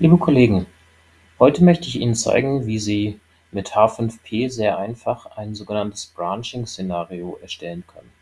Liebe Kollegen, heute möchte ich Ihnen zeigen, wie Sie mit H5P sehr einfach ein sogenanntes Branching-Szenario erstellen können.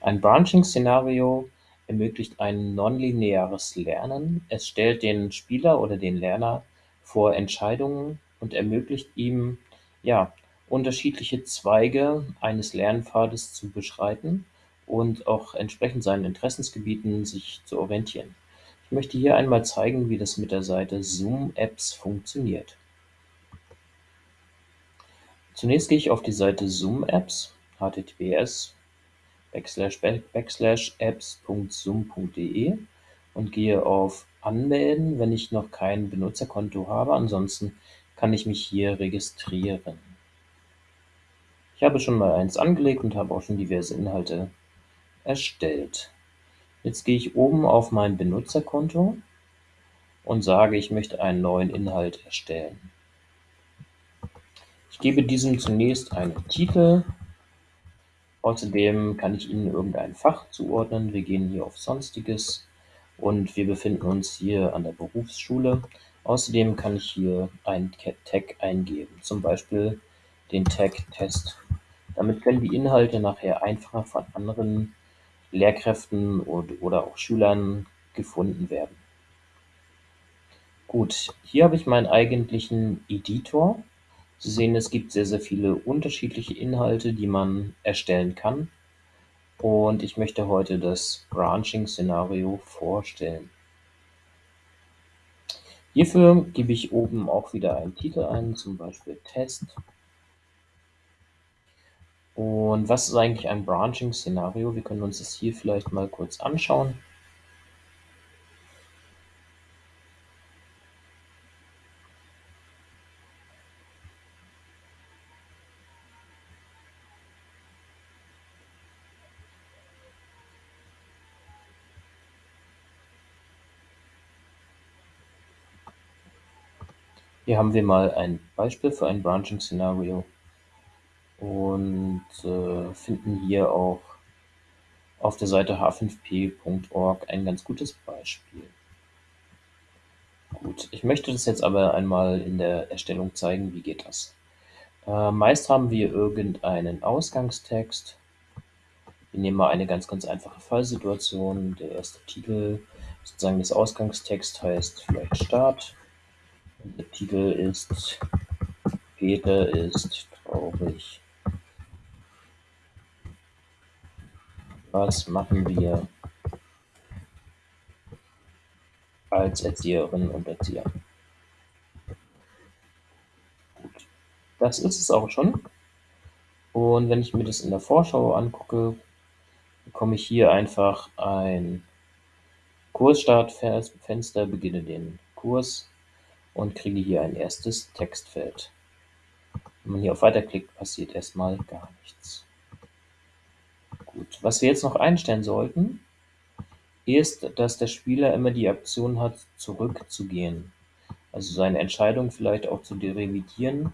Ein Branching-Szenario ermöglicht ein nonlineares Lernen. Es stellt den Spieler oder den Lerner vor Entscheidungen und ermöglicht ihm, ja, unterschiedliche Zweige eines Lernpfades zu beschreiten und auch entsprechend seinen Interessensgebieten sich zu orientieren. Ich möchte hier einmal zeigen, wie das mit der Seite Zoom Apps funktioniert. Zunächst gehe ich auf die Seite Zoom Apps, https apps.zoom.de und gehe auf Anmelden, wenn ich noch kein Benutzerkonto habe. Ansonsten kann ich mich hier registrieren. Ich habe schon mal eins angelegt und habe auch schon diverse Inhalte erstellt. Jetzt gehe ich oben auf mein Benutzerkonto und sage, ich möchte einen neuen Inhalt erstellen. Ich gebe diesem zunächst einen Titel. Außerdem kann ich Ihnen irgendein Fach zuordnen. Wir gehen hier auf Sonstiges und wir befinden uns hier an der Berufsschule. Außerdem kann ich hier einen Tag eingeben, zum Beispiel den Tag Test. Damit können die Inhalte nachher einfacher von anderen Lehrkräften oder auch Schülern gefunden werden. Gut, hier habe ich meinen eigentlichen Editor. Sie sehen, es gibt sehr, sehr viele unterschiedliche Inhalte, die man erstellen kann. Und ich möchte heute das Branching-Szenario vorstellen. Hierfür gebe ich oben auch wieder einen Titel ein, zum Beispiel Test. Und was ist eigentlich ein Branching-Szenario? Wir können uns das hier vielleicht mal kurz anschauen. Hier haben wir mal ein Beispiel für ein Branching-Szenario und äh, finden hier auch auf der Seite h5p.org ein ganz gutes Beispiel. Gut, ich möchte das jetzt aber einmal in der Erstellung zeigen, wie geht das. Äh, meist haben wir irgendeinen Ausgangstext. Wir nehmen mal eine ganz, ganz einfache Fallsituation. Der erste Titel sozusagen des Ausgangstext heißt vielleicht Start. Der Titel ist Peter ist traurig. Was machen wir als Erzieherinnen und Erzieher? Gut, das ist es auch schon. Und wenn ich mir das in der Vorschau angucke, bekomme ich hier einfach ein Kursstartfenster, beginne den Kurs und kriege hier ein erstes Textfeld. Wenn man hier auf Weiter klickt, passiert erstmal gar nichts. Gut, was wir jetzt noch einstellen sollten, ist, dass der Spieler immer die Option hat, zurückzugehen. Also seine Entscheidung vielleicht auch zu revidieren.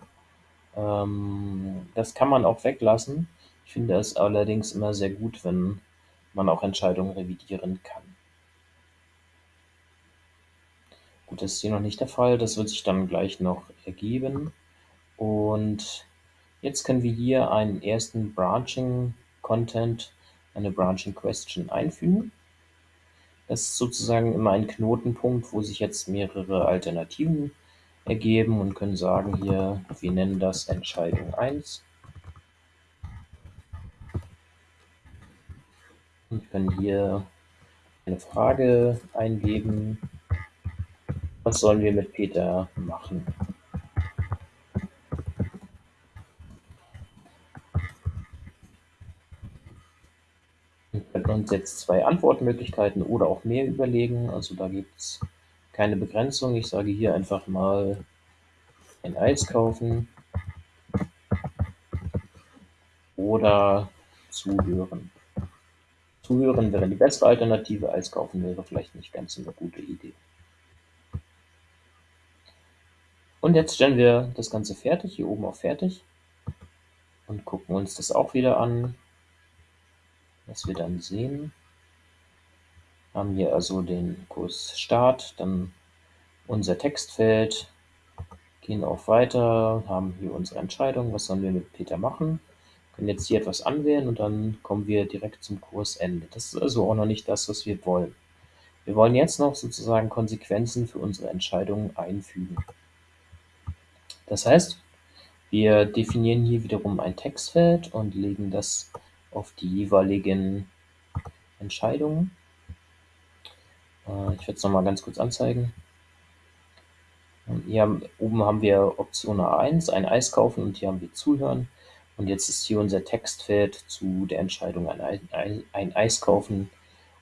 Ähm, das kann man auch weglassen. Ich finde es allerdings immer sehr gut, wenn man auch Entscheidungen revidieren kann. Gut, das ist hier noch nicht der Fall. Das wird sich dann gleich noch ergeben. Und jetzt können wir hier einen ersten Branching Content, eine Branching Question einfügen. Das ist sozusagen immer ein Knotenpunkt, wo sich jetzt mehrere Alternativen ergeben und können sagen hier, wir nennen das Entscheidung 1. Und können hier eine Frage eingeben, was sollen wir mit Peter machen? Uns jetzt zwei Antwortmöglichkeiten oder auch mehr überlegen. Also da gibt es keine Begrenzung. Ich sage hier einfach mal ein Eis kaufen oder zuhören. Zuhören wäre die bessere Alternative, Eis kaufen wäre vielleicht nicht ganz so eine gute Idee. Und jetzt stellen wir das Ganze fertig, hier oben auf Fertig und gucken uns das auch wieder an, was wir dann sehen. Haben hier also den Kurs Start, dann unser Textfeld, gehen auf Weiter, haben hier unsere Entscheidung, was sollen wir mit Peter machen, können jetzt hier etwas anwählen und dann kommen wir direkt zum Kursende. Das ist also auch noch nicht das, was wir wollen. Wir wollen jetzt noch sozusagen Konsequenzen für unsere Entscheidungen einfügen. Das heißt, wir definieren hier wiederum ein Textfeld und legen das auf die jeweiligen Entscheidungen. Äh, ich werde es nochmal ganz kurz anzeigen. Hier haben, oben haben wir Option A1, ein Eis kaufen und hier haben wir Zuhören. Und jetzt ist hier unser Textfeld zu der Entscheidung ein, ein, ein Eis kaufen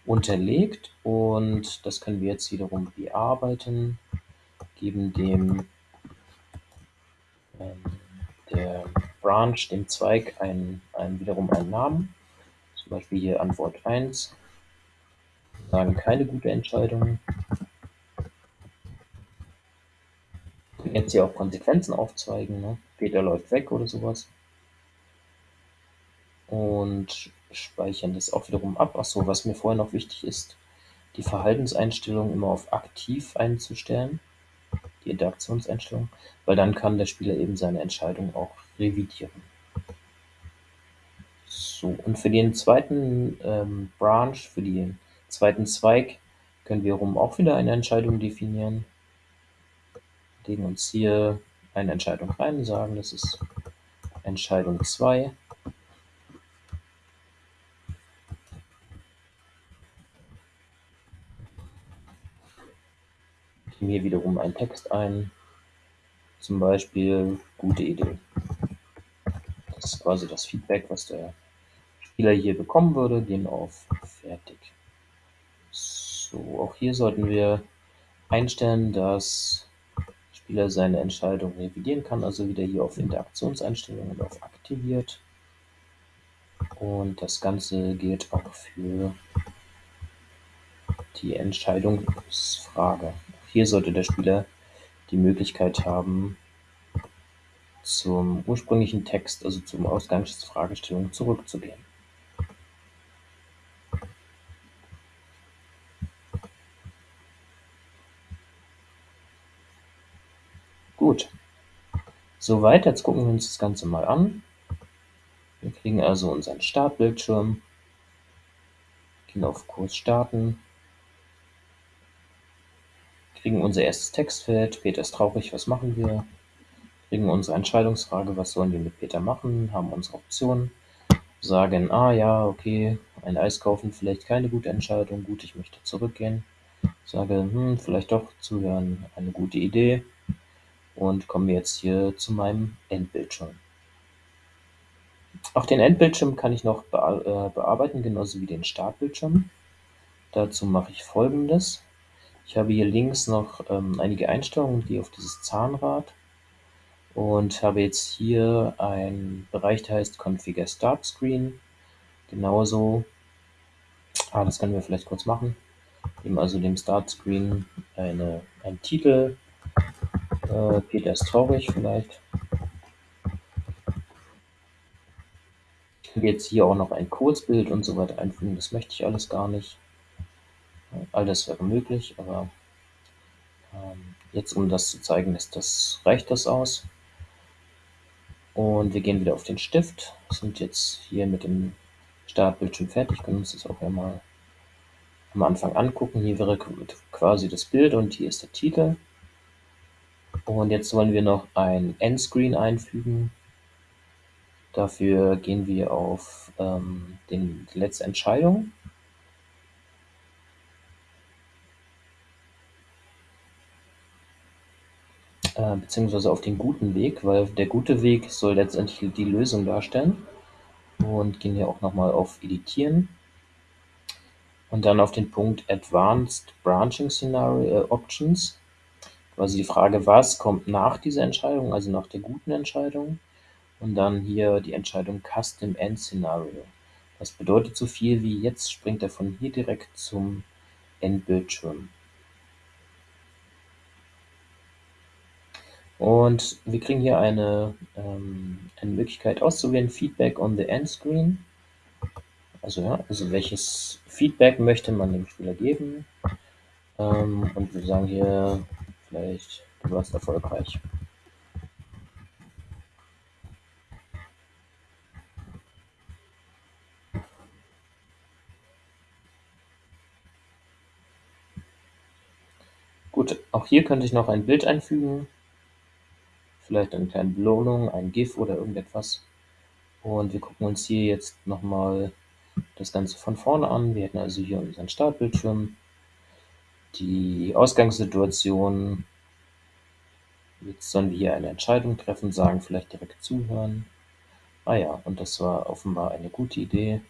unterlegt und das können wir jetzt wiederum bearbeiten, geben dem ähm, der Branch, dem Zweig, ein, ein, wiederum einen Namen, zum Beispiel hier Antwort 1, sagen keine gute Entscheidung. Jetzt hier auch Konsequenzen aufzeigen, ne? Peter läuft weg oder sowas. Und speichern das auch wiederum ab. Achso, was mir vorher noch wichtig ist, die Verhaltenseinstellung immer auf aktiv einzustellen, die Interaktionseinstellung, weil dann kann der Spieler eben seine Entscheidung auch revidieren. So, und für den zweiten ähm, Branch, für den zweiten Zweig, können wir rum auch wieder eine Entscheidung definieren. Legen uns hier eine Entscheidung rein, sagen, das ist Entscheidung 2. Geben hier wiederum einen Text ein, zum Beispiel gute Idee. Das ist quasi das Feedback, was der Spieler hier bekommen würde. Gehen auf Fertig. So, auch hier sollten wir einstellen, dass der Spieler seine Entscheidung revidieren kann, also wieder hier auf Interaktionseinstellungen und auf Aktiviert. Und das Ganze gilt auch für die Entscheidungsfrage. Hier sollte der Spieler die Möglichkeit haben, zum ursprünglichen Text, also zum Ausgangsfragestellung zurückzugehen. Gut. Soweit, jetzt gucken wir uns das Ganze mal an. Wir kriegen also unseren Startbildschirm, gehen auf Kurs starten, kriegen unser erstes Textfeld, Peter ist traurig, was machen wir? Kriegen unsere Entscheidungsfrage, was sollen wir mit Peter machen? Haben unsere Optionen, sagen, ah ja, okay, ein Eis kaufen, vielleicht keine gute Entscheidung, gut, ich möchte zurückgehen. Sage, hm, vielleicht doch zuhören, eine gute Idee. Und komme jetzt hier zu meinem Endbildschirm. Auch den Endbildschirm kann ich noch äh, bearbeiten, genauso wie den Startbildschirm. Dazu mache ich folgendes. Ich habe hier links noch ähm, einige Einstellungen, die auf dieses Zahnrad und habe jetzt hier einen Bereich, der heißt Configure Start Screen. Genauso, ah, das können wir vielleicht kurz machen. Geben also dem Start Screen eine, einen Titel. Äh, Peter ist traurig vielleicht. Ich kann jetzt hier auch noch ein Kurzbild und so weiter einfügen. Das möchte ich alles gar nicht. All das wäre möglich, aber ähm, jetzt, um das zu zeigen, ist das, reicht das aus. Und wir gehen wieder auf den Stift, sind jetzt hier mit dem Startbildschirm fertig, können uns das auch einmal am Anfang angucken. Hier wäre quasi das Bild und hier ist der Titel. Und jetzt wollen wir noch ein Endscreen einfügen. Dafür gehen wir auf ähm, den, die letzte Entscheidung. Äh, beziehungsweise auf den guten Weg, weil der gute Weg soll letztendlich die Lösung darstellen. Und gehen hier auch nochmal auf Editieren und dann auf den Punkt Advanced Branching Scenario äh, Options. Quasi die Frage, was kommt nach dieser Entscheidung, also nach der guten Entscheidung. Und dann hier die Entscheidung Custom End Scenario. Das bedeutet so viel wie jetzt springt er von hier direkt zum Endbildschirm. Und wir kriegen hier eine, ähm, eine Möglichkeit auszuwählen, Feedback on the End Screen. Also, ja, also welches Feedback möchte man dem Spieler geben. Ähm, und wir sagen hier Vielleicht du warst erfolgreich. Gut, auch hier könnte ich noch ein Bild einfügen. Vielleicht eine kleine Belohnung, ein GIF oder irgendetwas. Und wir gucken uns hier jetzt nochmal das Ganze von vorne an. Wir hätten also hier unseren Startbildschirm, die Ausgangssituation. Jetzt sollen wir hier eine Entscheidung treffen, sagen, vielleicht direkt zuhören. Ah ja, und das war offenbar eine gute Idee.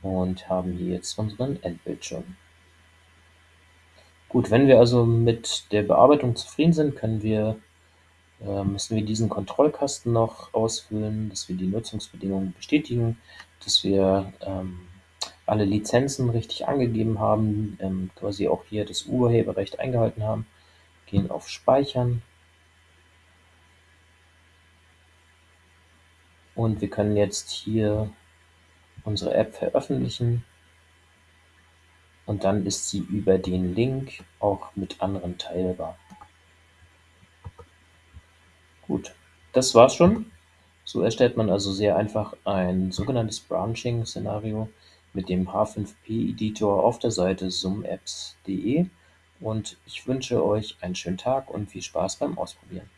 Und haben hier jetzt unseren Endbildschirm. Gut, wenn wir also mit der Bearbeitung zufrieden sind, können wir, äh, müssen wir diesen Kontrollkasten noch ausfüllen, dass wir die Nutzungsbedingungen bestätigen, dass wir ähm, alle Lizenzen richtig angegeben haben, ähm, quasi auch hier das Urheberrecht eingehalten haben. Gehen auf Speichern. Und wir können jetzt hier unsere App veröffentlichen. Und dann ist sie über den Link auch mit anderen teilbar. Gut, das war's schon. So erstellt man also sehr einfach ein sogenanntes Branching-Szenario mit dem H5P-Editor auf der Seite zoomapps.de und ich wünsche euch einen schönen Tag und viel Spaß beim Ausprobieren.